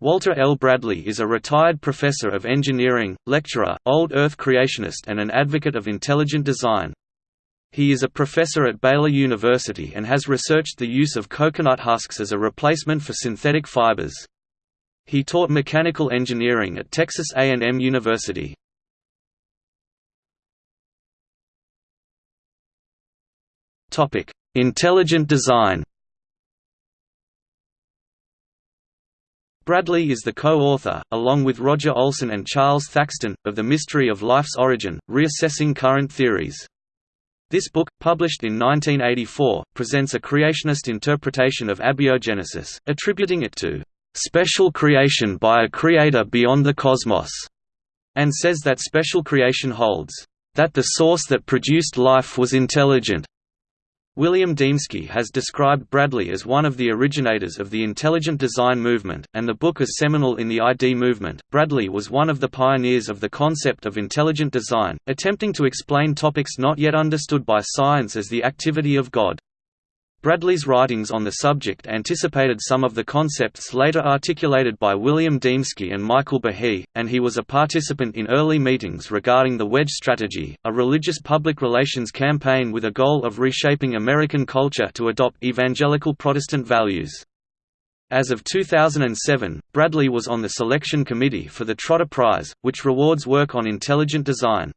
Walter L. Bradley is a retired professor of engineering, lecturer, old Earth creationist and an advocate of intelligent design. He is a professor at Baylor University and has researched the use of coconut husks as a replacement for synthetic fibers. He taught mechanical engineering at Texas A&M University. Intelligent design Bradley is the co-author, along with Roger Olsen and Charles Thaxton, of The Mystery of Life's Origin, Reassessing Current Theories. This book, published in 1984, presents a creationist interpretation of abiogenesis, attributing it to "...special creation by a creator beyond the cosmos", and says that special creation holds, "...that the source that produced life was intelligent, William Dembski has described Bradley as one of the originators of the intelligent design movement, and the book is seminal in the ID movement. Bradley was one of the pioneers of the concept of intelligent design, attempting to explain topics not yet understood by science as the activity of God. Bradley's writings on the subject anticipated some of the concepts later articulated by William Dembski and Michael Behe, and he was a participant in early meetings regarding the Wedge Strategy, a religious public relations campaign with a goal of reshaping American culture to adopt evangelical Protestant values. As of 2007, Bradley was on the selection committee for the Trotter Prize, which rewards work on intelligent design.